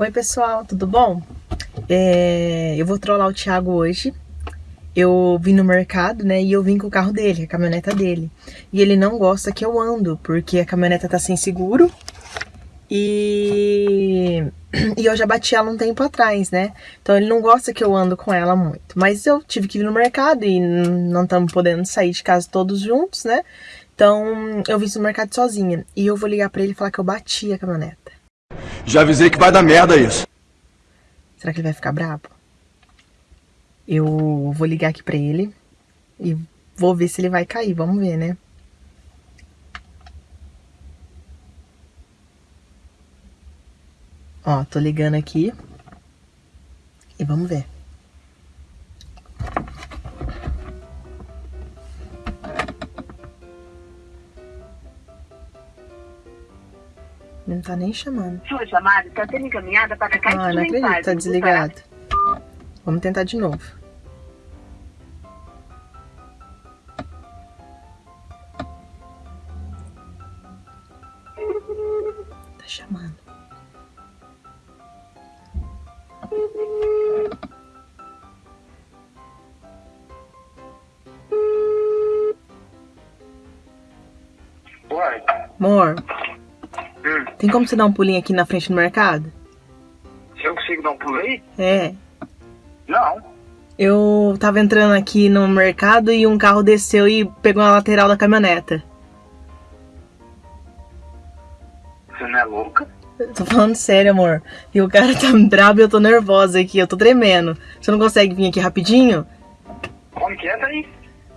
Oi pessoal, tudo bom? É, eu vou trollar o Thiago hoje. Eu vim no mercado, né, e eu vim com o carro dele, a caminhoneta dele. E ele não gosta que eu ando, porque a caminhoneta tá sem seguro. E, e eu já bati ela um tempo atrás, né? Então ele não gosta que eu ando com ela muito. Mas eu tive que vir no mercado e não estamos podendo sair de casa todos juntos, né? Então eu vim no mercado sozinha. E eu vou ligar pra ele e falar que eu bati a caminhoneta. Já avisei que vai dar merda isso. Será que ele vai ficar bravo? Eu vou ligar aqui pra ele e vou ver se ele vai cair. Vamos ver, né? Ó, tô ligando aqui. E vamos ver. Não tá nem chamando. Sua chamada está sendo encaminhada para a caixa Ah, de não acredito, mensagem tá do desligado. Vamos tentar de novo. Tá chamando. Amor, hum, tem como você dar um pulinho aqui na frente do mercado? se eu consigo dar um pulo aí? É. Não. Eu tava entrando aqui no mercado e um carro desceu e pegou na lateral da caminhoneta. Você não é louca? Eu Tô falando sério, amor. E o cara tá brabo e eu tô nervosa aqui, eu tô tremendo. Você não consegue vir aqui rapidinho? Como que é, daí?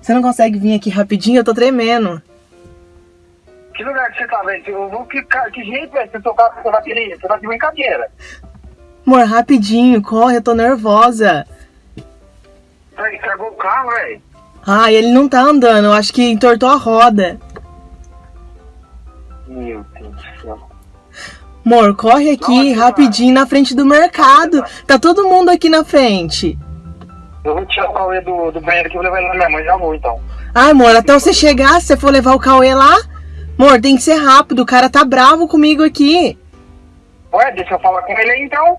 Você não consegue vir aqui rapidinho? Eu tô tremendo. Que lugar que você tá, velho? Eu Que, ca- que jeito, velho? Você tocar com a bateria? Você tá de brincadeira. Amor, rapidinho, corre, eu tô nervosa. Aí, estragou o carro, velho. Ah, ele não tá andando, eu acho que entortou a roda. Meu Deus do céu. Amor, corre aqui Nossa, rapidinho na frente do mercado. Tá todo mundo aqui na frente. Eu vou tirar o Cauê do, do banheiro aqui e vou levar ele na minha mãe. Já vou, então. Ai, amor, até você chegar, se você for levar o Cauê lá. Amor, tem que ser rápido, o cara tá bravo comigo aqui. Ué, deixa eu falar com ele aí, então.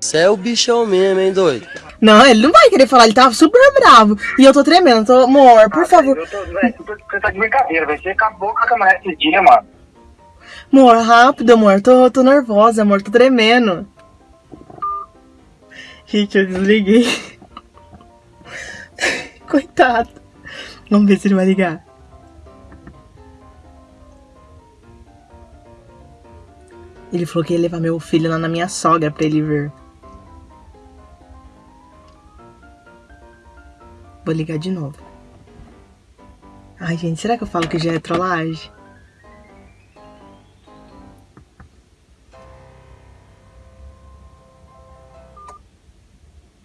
Você é o bichão mesmo, hein, doido? Não, ele não vai querer falar, ele tá super bravo. E eu tô tremendo, tô... amor, por Ah, favor. Eu tô, velho, você tá- de brincadeira, velho. Você acabou com a caminhonete esse dia, mano. Amor, rápido, amor, tô, tô nervosa, amor, tô tremendo. Gente, eu desliguei. Coitado. Vamos ver se ele vai ligar. Ele falou que ia levar meu filho lá na minha sogra pra ele ver. Vou ligar de novo. Ai, gente, será que eu falo que já é trollagem?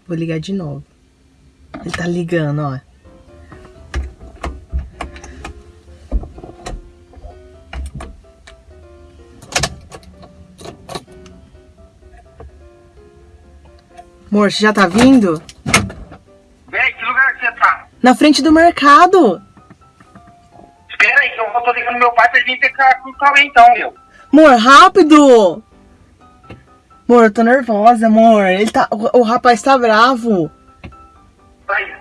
Vou ligar de novo. Ele tá ligando, ó. Amor, você já tá vindo? Velho, que lugar que você tá? Na frente do mercado. Espera aí, que eu vou tô ligando meu pai pra ele vir pegar com o Cauê, então, meu. Amor, rápido! Amor, eu tô nervosa, amor. Ele tá. O, o rapaz tá bravo. Vai,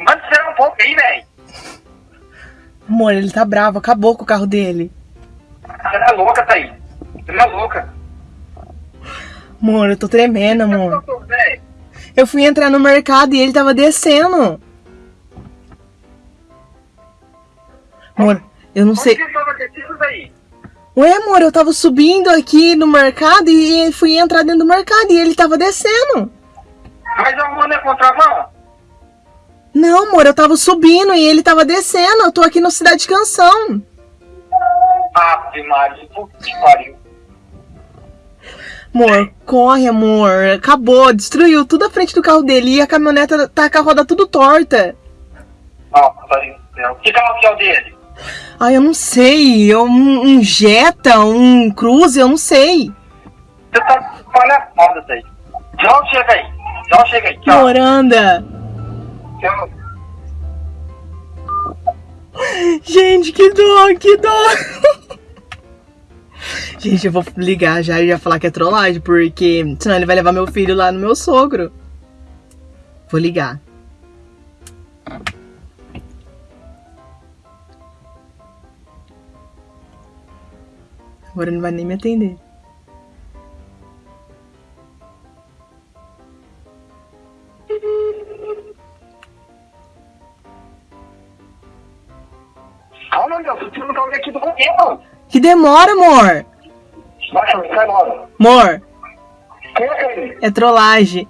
manda você um pouco aí, velho. Amor, ele tá bravo. Acabou com o carro dele. Você é louca, Thaís. Você não é louca. Amor, eu tô tremendo, amor. Eu fui entrar no mercado e ele tava descendo. Amor, eu não como sei. que você tava descendo daí? Ué, amor, eu tava subindo aqui no mercado e fui entrar dentro do mercado e ele tava descendo. Mas eu vou na contramão. Não, amor, eu tava subindo e ele tava descendo. Eu tô aqui no Cidade Canção. Ave Maria, que pariu. Amor, corre, amor. Acabou, destruiu tudo a frente do carro dele e a caminhoneta tá com a roda tudo torta. Nossa. Que carro que é o dele? Ai, eu não sei. Um, um Jetta, um Cruze, eu não sei. Você tá palhaçada, Thaís. Tchau, chega aí. Tchau, chega aí. Tchau. Amor, anda. Tchau. Gente, que dó, que dó. Gente, eu vou ligar já e já falar que é trollagem, porque senão ele vai levar meu filho lá no meu sogro. Vou ligar. Agora não vai nem me atender. Que demora, amor! Vai, sai logo. Amor, Quem é ele? é trollagem.